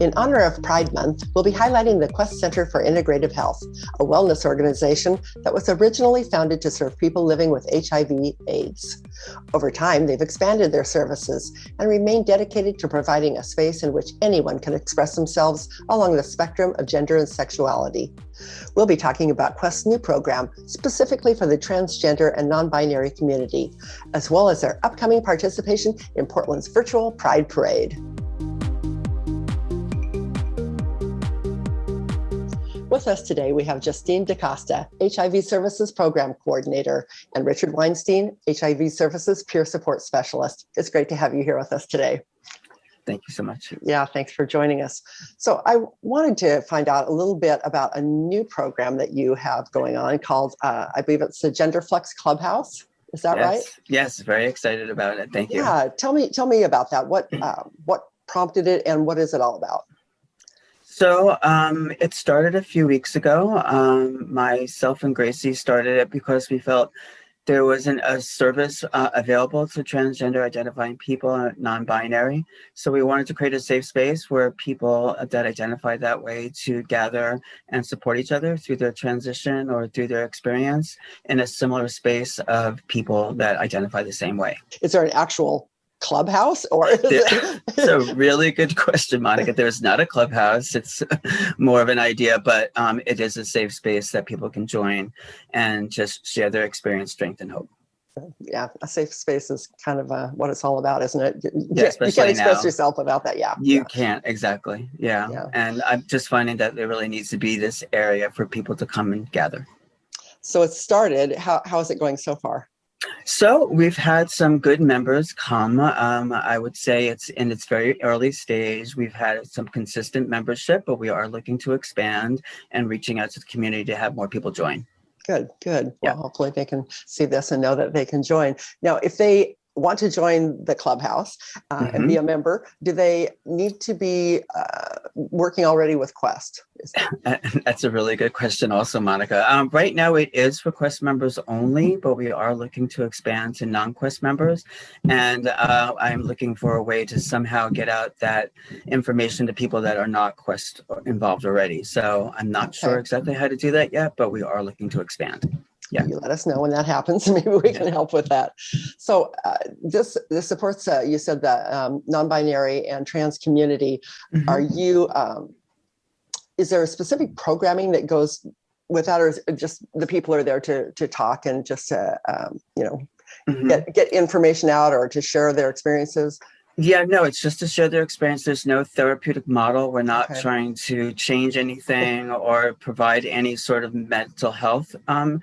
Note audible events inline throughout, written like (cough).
In honor of Pride Month, we'll be highlighting the Quest Center for Integrative Health, a wellness organization that was originally founded to serve people living with HIV AIDS. Over time, they've expanded their services and remain dedicated to providing a space in which anyone can express themselves along the spectrum of gender and sexuality. We'll be talking about Quest's new program specifically for the transgender and non-binary community, as well as their upcoming participation in Portland's virtual Pride Parade. With us today, we have Justine DaCosta, HIV Services Program Coordinator, and Richard Weinstein, HIV Services Peer Support Specialist. It's great to have you here with us today. Thank you so much. Yeah, thanks for joining us. So I wanted to find out a little bit about a new program that you have going on called, uh, I believe it's the Gender Flex Clubhouse. Is that yes. right? Yes, very excited about it. Thank you. Yeah, tell me, tell me about that. What, uh, what prompted it and what is it all about? So um, it started a few weeks ago. Um, myself and Gracie started it because we felt there wasn't a service uh, available to transgender identifying people, and non-binary. So we wanted to create a safe space where people that identify that way to gather and support each other through their transition or through their experience in a similar space of people that identify the same way. Is there an actual clubhouse or it's a really good question monica there's not a clubhouse it's more of an idea but um, it is a safe space that people can join and just share their experience strength and hope yeah a safe space is kind of uh, what it's all about isn't it yeah, you can't express now. yourself without that yeah you yeah. can't exactly yeah. Yeah. and i'm just finding that there really needs to be this area for people to come and gather so it started how, how is it going so far so we've had some good members come. Um, I would say it's in its very early stage. We've had some consistent membership, but we are looking to expand and reaching out to the community to have more people join. Good, good. Yeah. Well, hopefully they can see this and know that they can join. Now, if they want to join the clubhouse uh, mm -hmm. and be a member, do they need to be uh, working already with Quest? (laughs) That's a really good question also, Monica. Um, right now it is for Quest members only, but we are looking to expand to non-Quest members. And uh, I'm looking for a way to somehow get out that information to people that are not Quest involved already. So I'm not okay. sure exactly how to do that yet, but we are looking to expand yeah. you let us know when that happens. (laughs) Maybe we can help with that. So uh, this this supports, uh, you said that um, non-binary and trans community. Mm -hmm. Are you, um, is there a specific programming that goes with that or just the people are there to, to talk and just to, um, you know, mm -hmm. get, get information out or to share their experiences? Yeah, no, it's just to share their experience. There's no therapeutic model. We're not okay. trying to change anything or provide any sort of mental health um,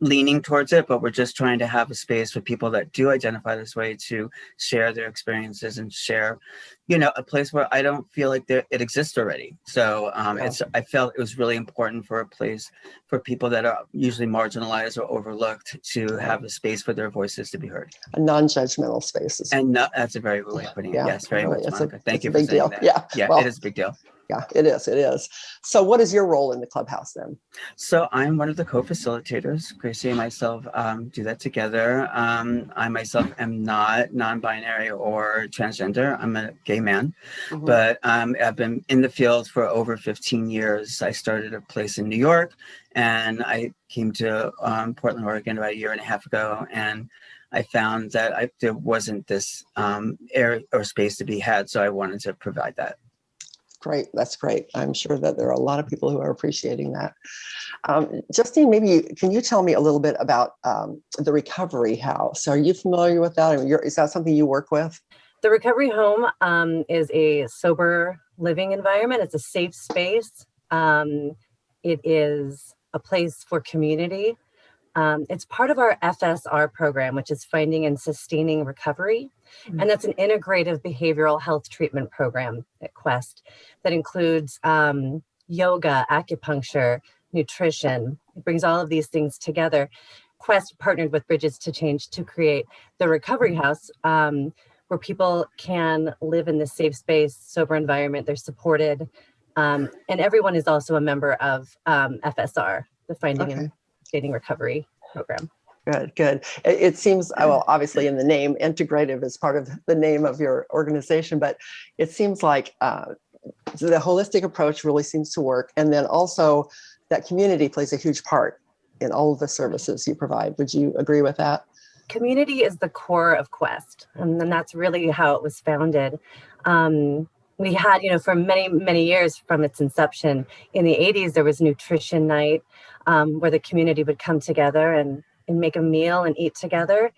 leaning towards it, but we're just trying to have a space for people that do identify this way to share their experiences and share, you know, a place where I don't feel like there, it exists already. So um, yeah. it's I felt it was really important for a place for people that are usually marginalized or overlooked to have a space for their voices to be heard. A non-judgmental space. And no, that's a very good way of putting it. Yeah, yes, very really, much, Monica. A, Thank you for saying deal. that. Yeah, yeah well, it is a big deal yeah, it is. It is. So what is your role in the clubhouse then? So I'm one of the co-facilitators. Gracie and myself um, do that together. Um, I myself am not non-binary or transgender. I'm a gay man, mm -hmm. but um, I've been in the field for over 15 years. I started a place in New York and I came to um, Portland, Oregon about a year and a half ago. And I found that I, there wasn't this um, area or space to be had. So I wanted to provide that. Great, that's great. I'm sure that there are a lot of people who are appreciating that. Um, Justine, maybe can you tell me a little bit about um, the Recovery House? Are you familiar with that? is that something you work with? The Recovery Home um, is a sober living environment. It's a safe space. Um, it is a place for community. Um, it's part of our FSR program, which is Finding and Sustaining Recovery. And that's an integrative behavioral health treatment program at Quest that includes um, yoga, acupuncture, nutrition. It brings all of these things together. Quest partnered with Bridges to Change to create the Recovery House, um, where people can live in this safe space, sober environment. They're supported. Um, and everyone is also a member of um, FSR, the Finding okay. and Sustaining Recovery program. Good, good. It, seems, uh, well, obviously in the name, integrative is part of the name of your organization, but it seems like uh, the holistic approach really seems to work. And then also that community plays a huge part in all of the services you provide. Would you agree with that? Community is the core of Quest, and then that's really how it was founded. Um, we had, you know, for many, many years from its inception in the 80s, there was nutrition night um, where the community would come together and, and make a meal and eat together.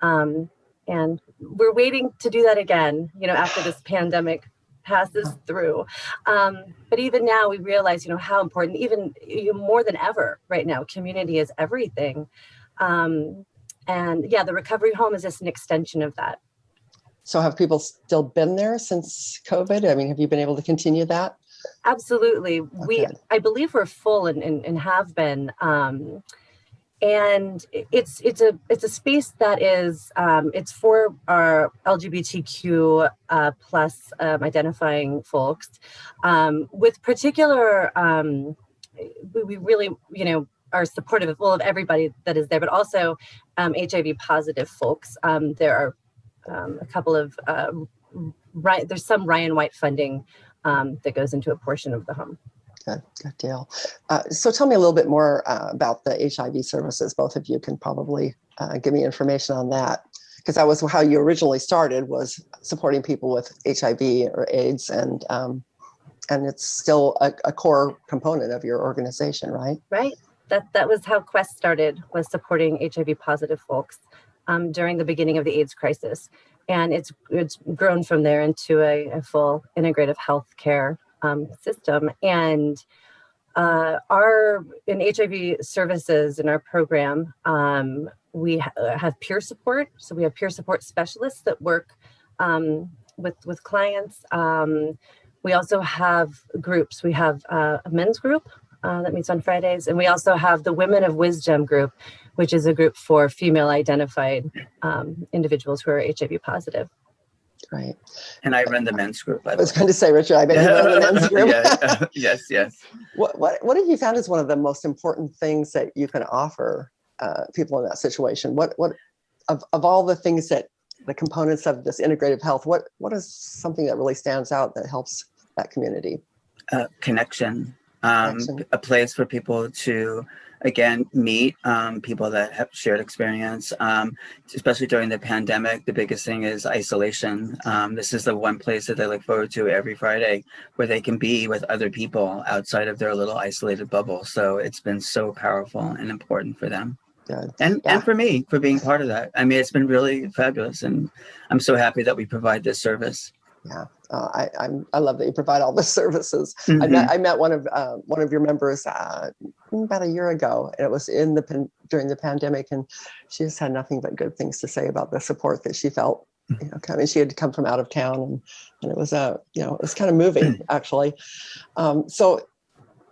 Um, and we're waiting to do that again, you know, after this pandemic passes through. Um, but even now we realize, you know, how important, even you know, more than ever right now, community is everything. Um, and yeah, the recovery home is just an extension of that. So have people still been there since COVID? I mean, have you been able to continue that? Absolutely. Okay. We, I believe we're full and, and, and have been. Um, and it's it's a it's a space that is um, it's for our LGBTQ uh, plus um, identifying folks um, with particular um, we, we, really you know are supportive of, well, of everybody that is there, but also HIV um, positive folks. Um, there are a couple of uh, right there's some Ryan White funding that goes into a portion of the home. Good, good deal. Uh, so tell me a little bit more uh, about the HIV services. Both of you can probably uh, give me information on that because that was how you originally started was supporting people with HIV or AIDS and um, and it's still a, a, core component of your organization, right? Right. That that was how Quest started was supporting HIV positive folks um, during the beginning of the AIDS crisis. And it's it's grown from there into a, a full integrative health care um, system. And uh, our in HIV services in our program, um, we ha uh, have peer support. So we have peer support specialists that work um, with with clients. Um, we also have groups. We have uh, a men's group uh, that meets on Fridays, and we also have the Women of Wisdom group, which is a group for female identified um, individuals who are HIV positive. Right. And I run the men's group. I was going to say, Richard, I bet you run the men's (laughs) group. yeah. (laughs) yes, yes. What, what, what have you found is one of the most important things that you can offer uh, people in that situation? What, what of, of all the things that the components of this integrative health, what, what is something that really stands out that helps that community? Uh, connection, um, connection. a place for people to again, meet um, people that have shared experience, um, especially during the pandemic. The biggest thing is isolation. Um, this is the one place that they look forward to every Friday where they can be with other people outside of their little isolated bubble. So it's been so powerful and important for them. Good. And, yeah. and for me, for being part of that. I mean, it's been really fabulous. And I'm so happy that we provide this service. Yeah, uh, I, I'm, I love that you provide all the (laughs) services. Mm-hmm. I met I met one of uh, one of your members uh, about a year ago, and it was in the during the pandemic, and she just had nothing but good things to say about the support that she felt. You know, I mean, she had come from out of town, and, and it was a uh, you know it was kind of moving actually. Um, so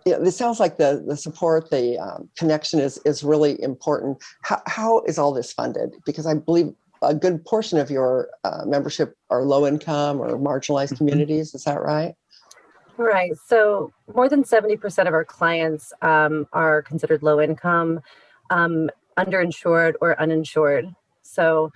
yeah, this sounds like the the support, the um, connection is is really important. How, how is all this funded? Because I believe a good portion of your uh, membership are low income or marginalized mm-hmm. communities. Is that right? Right. So more than 70% of our clients um, are considered low income, um, underinsured or uninsured. So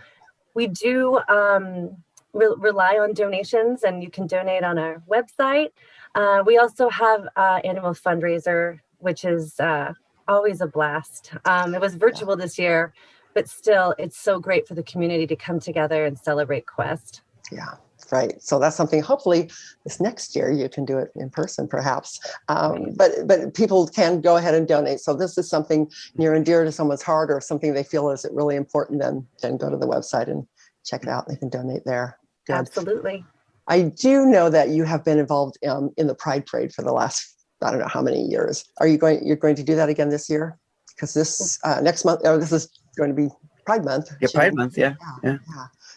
we do um, re rely on donations and you can donate on our website. Uh, we also have uh, annual fundraiser, which is uh, always a blast. Um, it was virtual this year, but still it's so great for the community to come together and celebrate Quest. Yeah, right. So that's something hopefully this next year you can do it in person perhaps. Um, but but people can go ahead and donate. So this is something near and dear to someone's heart or something they feel is really important, then, then go to the website and check it out. They can donate there. Good. Absolutely. I do know that you have been involved um, in the Pride Parade for the last, I don't know how many years. Are you going, you're going to do that again this year? Because this uh, next month, oh, this is going to be Pride Month. Yeah, Pride Month. Yeah. Yeah.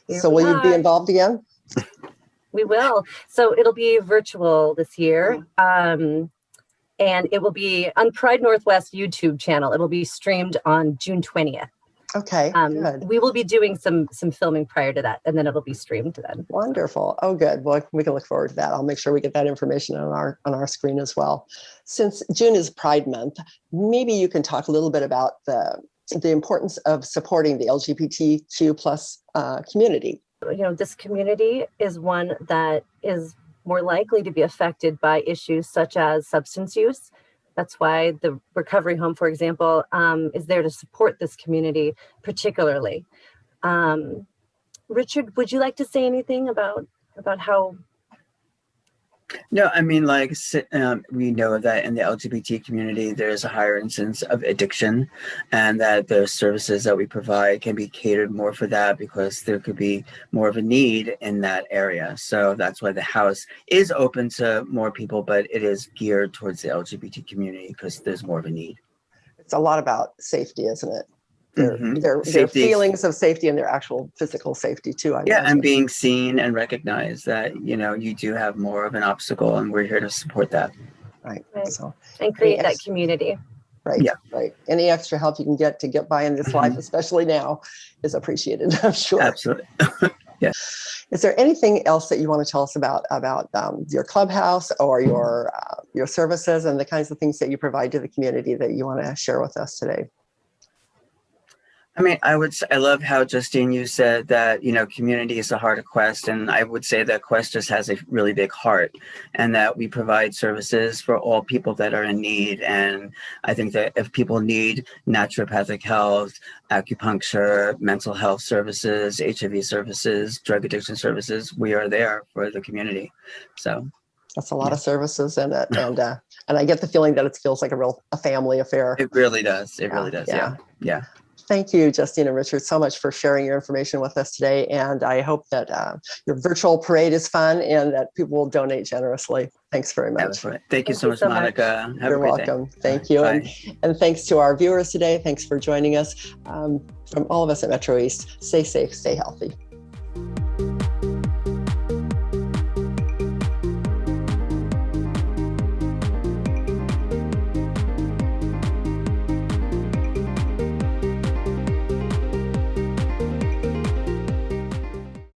yeah. So will you be involved again? We will. So it'll be virtual this year. Um, and it will be on Pride Northwest YouTube channel. It will be streamed on June 20th. Okay, um, good. We will be doing some some filming prior to that, and then it'll be streamed then. Wonderful. Oh, good. Well, we can look forward to that. I'll make sure we get that information on our on our screen as well. Since June is Pride Month, maybe you can talk a little bit about the the importance of supporting the LGBTQ plus uh, community. You know, this community is one that is more likely to be affected by issues such as substance use. That's why the recovery home, for example, um, is there to support this community particularly. Um, Richard, would you like to say anything about about how no, I mean, like um, we know that in the LGBT community, there's a higher incidence of addiction, and that the services that we provide can be catered more for that because there could be more of a need in that area. So that's why the house is open to more people, but it is geared towards the LGBT community because there's more of a need. It's a lot about safety, isn't it? Their, mm -hmm. their, their feelings of safety and their actual physical safety too. I yeah, imagine. and being seen and recognized that, you know, you do have more of an obstacle and we're here to support that. Right. right. So And create that community. Right. Yeah. Right. Any extra help you can get to get by in this mm -hmm. life, especially now, is appreciated, (laughs) I'm sure. Absolutely. (laughs) yeah. Is there anything else that you want to tell us about about um, your clubhouse or your uh, your services and the kinds of things that you provide to the community that you want to share with us today? I mean, I would, say I love how Justine, you said that, you know, community is the heart of Quest. And I would say that Quest just has a really big heart and that we provide services for all people that are in need. And I think that if people need naturopathic health, acupuncture, mental health services, HIV services, drug addiction services, we are there for the community. So that's a lot yeah. of services and it. and uh, and I get the feeling that it feels like a real a family affair. It really does. It yeah, really does. Yeah. yeah. yeah. Thank you, Justine and Richard, so much for sharing your information with us today. And I hope that uh, your virtual parade is fun and that people will donate generously. Thanks very much. Thank, Thank you so much, so Monica. Much. You're welcome. Day. Thank you. And, and, thanks to our viewers today. Thanks for joining us. Um, from all of us at Metro East, stay safe, stay healthy.